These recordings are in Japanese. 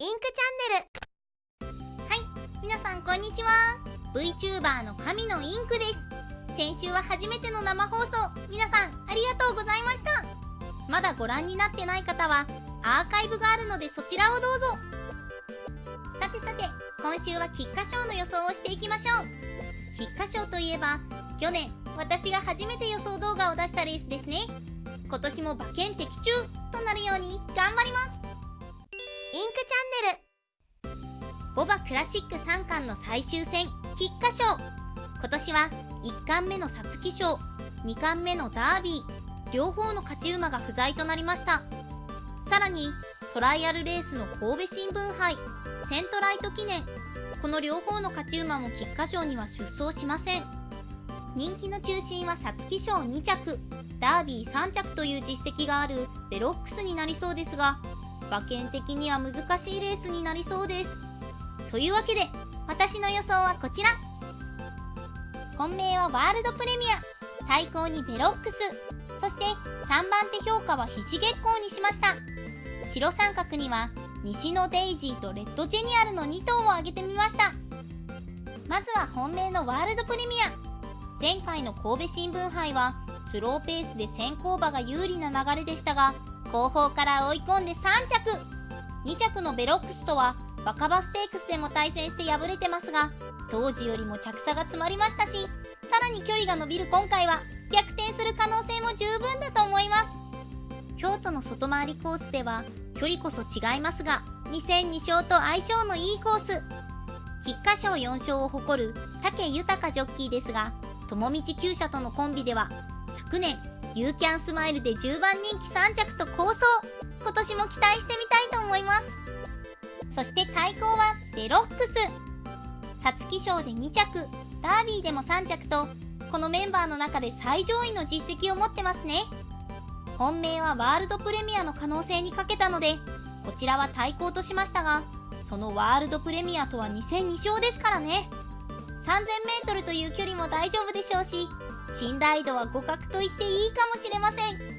インクチャンネル。はい皆さんこんにちは。VTuber の神のインクです。先週は初めての生放送。皆さんありがとうございました。まだご覧になってない方はアーカイブがあるのでそちらをどうぞ。さてさて今週は菊花賞の予想をしていきましょう。菊花賞といえば去年私が初めて予想動画を出したレースですね。今年も馬券的中となるように頑張ります。チャンネル。ボバクラシック3冠の最終戦菊花賞。今年は1冠目の皐月賞2冠目のダービー両方の勝ち馬が不在となりました。さらにトライアルレースの神戸新聞杯セントライト記念。この両方の勝ち馬も菊花賞には出走しません。人気の中心は皐月賞2着ダービー3着という実績があるベロックスになりそうですが馬券的には難しいレースになりそうです。というわけで私の予想はこちら。本命はワールドプレミア。対抗にベロックス。そして3番手評価は肘月光にしました。白三角には西のデイジーとレッドジェニアルの2頭を挙げてみました。まずは本命のワールドプレミア。前回の神戸新聞杯はスローペースで先行馬が有利な流れでしたが後方から追い込んで3着。2着のベロックスとは若葉ステークスでも対戦して敗れてますが当時よりも着差が詰まりましたしさらに距離が伸びる今回は逆転する可能性も十分だと思います。京都の外回りコースでは距離こそ違いますが2戦2勝と相性のいいコース。菊花賞4勝を誇る武豊ジョッキーですが友道厩舎とのコンビでは昨年ユーキャンスマイルで10番人気3着と構想今年も期待してみたいと思います。そして対抗はベロックス。皐月賞で2着。ダービーでも3着とこのメンバーの中で最上位の実績を持ってますね。本命はワールドプレミアの可能性にかけたのでこちらは対抗としましたがそのワールドプレミアとは2戦2勝ですからね。3000m という距離も大丈夫でしょうし信頼度は互角と言っていいかもしれません。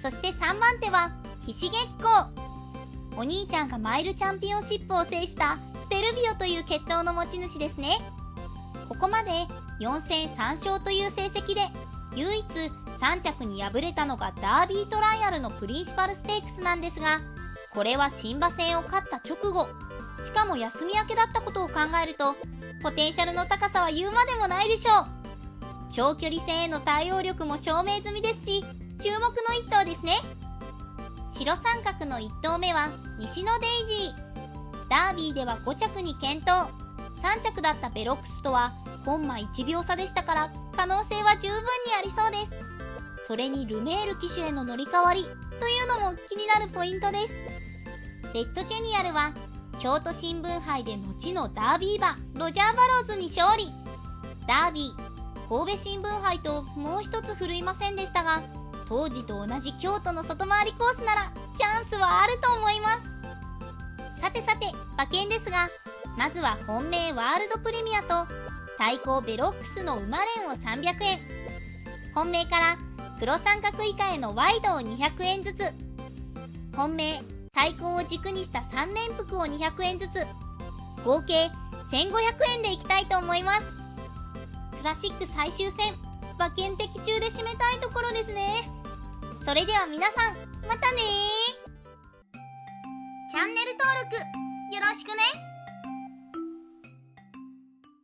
そして3番手はひし月光お兄ちゃんがマイルチャンピオンシップを制したステルビオという血統の持ち主ですね。ここまで4戦3勝という成績で唯一3着に敗れたのがダービートライアルのプリンシパルステークスなんですがこれは新馬戦を勝った直後しかも休み明けだったことを考えるとポテンシャルの高さは言うまでもないでしょう。長距離戦への対応力も証明済みですし注目の1頭ですね。白三角の1頭目はニシノデイジー。ダービーでは5着に健闘。3着だったベロックスとはコンマ1秒差でしたから可能性は十分にありそうです。それにルメール騎手への乗り換わりというのも気になるポイントです。レッドジェニアルは京都新聞杯で後のダービー馬ロジャー・バローズに勝利。ダービー神戸新聞杯ともう一つ振るいませんでしたが当時と同じ京都の外回りコースならチャンスはあると思います。さてさて馬券ですがまずは本命ワールドプレミアと対抗ベロックスの馬連を300円。本命から黒三角以下へのワイドを200円ずつ。本命対抗を軸にした3連服を200円ずつ。合計1500円でいきたいと思います。クラシック最終戦。馬券的中で締めたいところですね。それでは皆さんまたねチャンネル登録よろしくね。